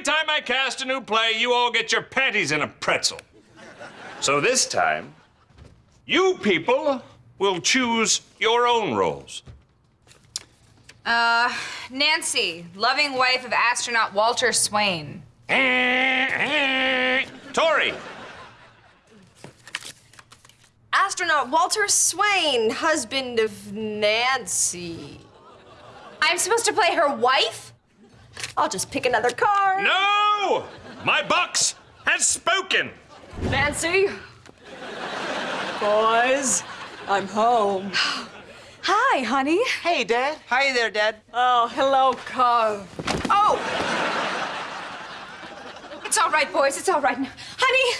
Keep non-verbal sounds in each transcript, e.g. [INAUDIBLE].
every time I cast a new play, you all get your panties in a pretzel. So this time, you people will choose your own roles. Uh, Nancy, loving wife of astronaut Walter Swain. [LAUGHS] Tori, Astronaut Walter Swain, husband of Nancy. I'm supposed to play her wife? I'll just pick another card. no! My box has spoken. Nancy. Boys, I'm home. Hi, honey. Hey, Dad. Hi there, Dad. Oh, hello, Carl. Oh! It's all right, boys. It's all right. Honey!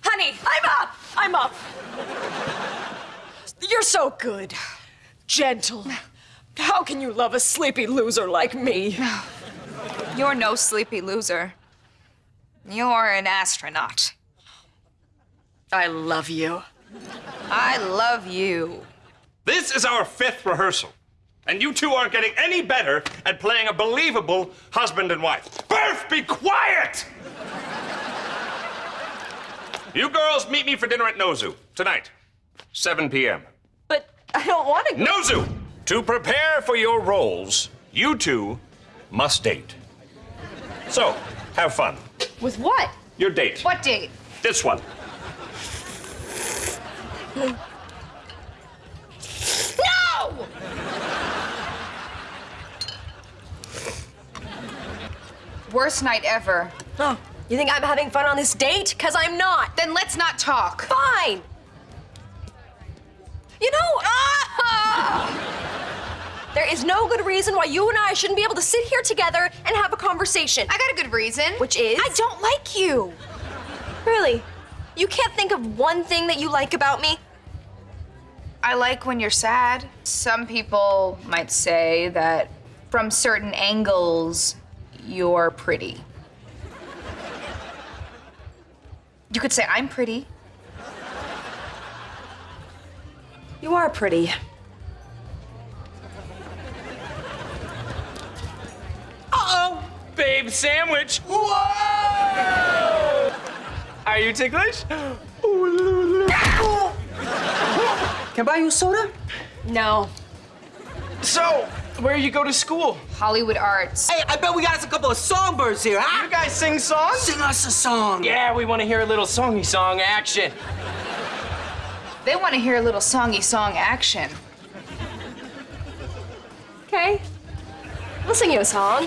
Honey! I'm up. I'm up. You're so good. Gentle. How can you love a sleepy loser like me? You're no sleepy loser. You're an astronaut. I love you. I love you. This is our fifth rehearsal, and you two aren't getting any better at playing a believable husband and wife. Birth, be quiet! you girls meet me for dinner at Nozu tonight, 7 p.m. But I don't want to go. Nozu! To prepare for your roles, you two must date. So, have fun. With what? Your date. What date? This one. No! Worst night ever. Oh, you think I'm having fun on this date? Because I'm not. Then let's not talk. Fine. You know, ah! Is no good reason why you and I shouldn't be able to sit here together and have a conversation. I got a good reason. Which is? I don't like you. Really? You can't think of one thing that you like about me? I like when you're sad. Some people might say that from certain angles, you're pretty. You could say I'm pretty. You are pretty. Babe sandwich. Whoa! Are you ticklish? Can I buy you a soda? No. So, where you go to school? Hollywood Arts. Hey, I bet we got us a couple of songbirds here, huh? You guys sing songs? Sing us a song. Yeah, we want to hear a little songy song action. They want to hear a little songy song action. Okay. We'll sing you a song.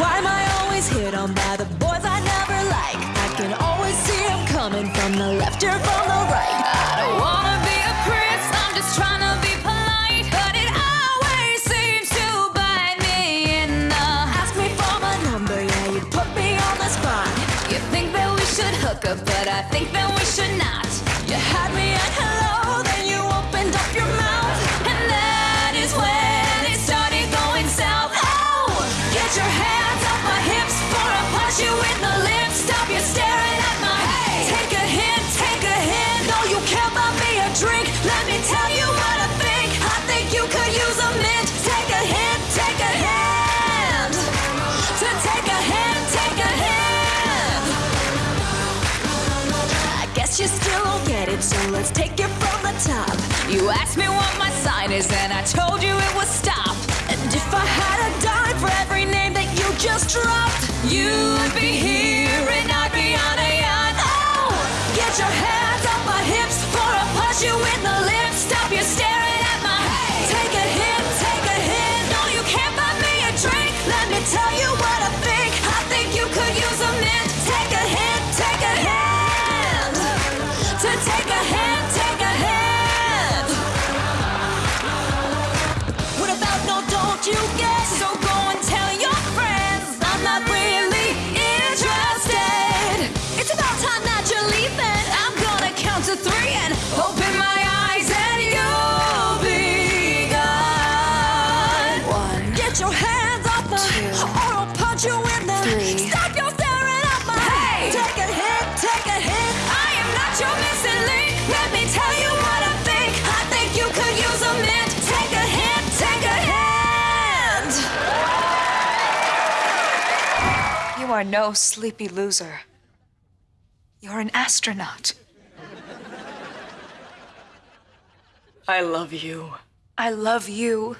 Why am I always hit on by the boys I never like? I can always see them coming from the left or from the right. I don't wanna be a prince, I'm just trying to be polite. But it always seems to bite me in the. Ask me for my number, yeah, you put me on the spot. You think that we should hook up, but I think that we so let's take it from the top. You asked me what my sign is, and I told you it was stop. And if I had a dime for every name that you just dropped, you'd be here and I'd be on a yacht. Oh, get your hands off my hips before I'll punch you in the are no sleepy loser. You're an astronaut. I love you. I love you.